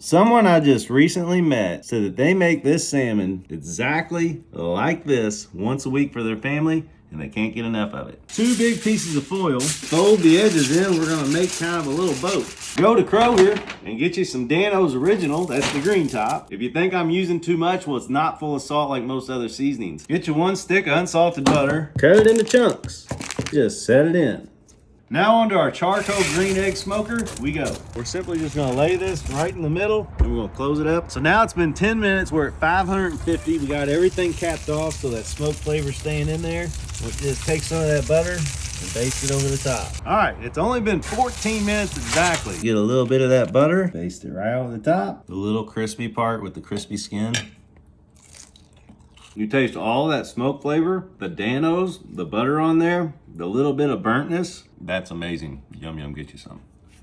Someone I just recently met said that they make this salmon exactly like this once a week for their family and they can't get enough of it. Two big pieces of foil, fold the edges in, we're gonna make kind of a little boat. Go to Kroger and get you some Dan-O's Original, that's the green top. If you think I'm using too much, well it's not full of salt like most other seasonings. Get you one stick of unsalted butter, cut it into chunks, just set it in. Now onto our charcoal green egg smoker, we go. We're simply just gonna lay this right in the middle and we're gonna close it up. So now it's been 10 minutes, we're at 550. We got everything capped off so that smoke flavor staying in there. We'll just take some of that butter and baste it over the top. All right, it's only been 14 minutes exactly. Get a little bit of that butter, baste it right over the top. The little crispy part with the crispy skin. You taste all that smoke flavor, the Dan-O's, the butter on there, the little bit of burntness. That's amazing. Yum, yum, get you some.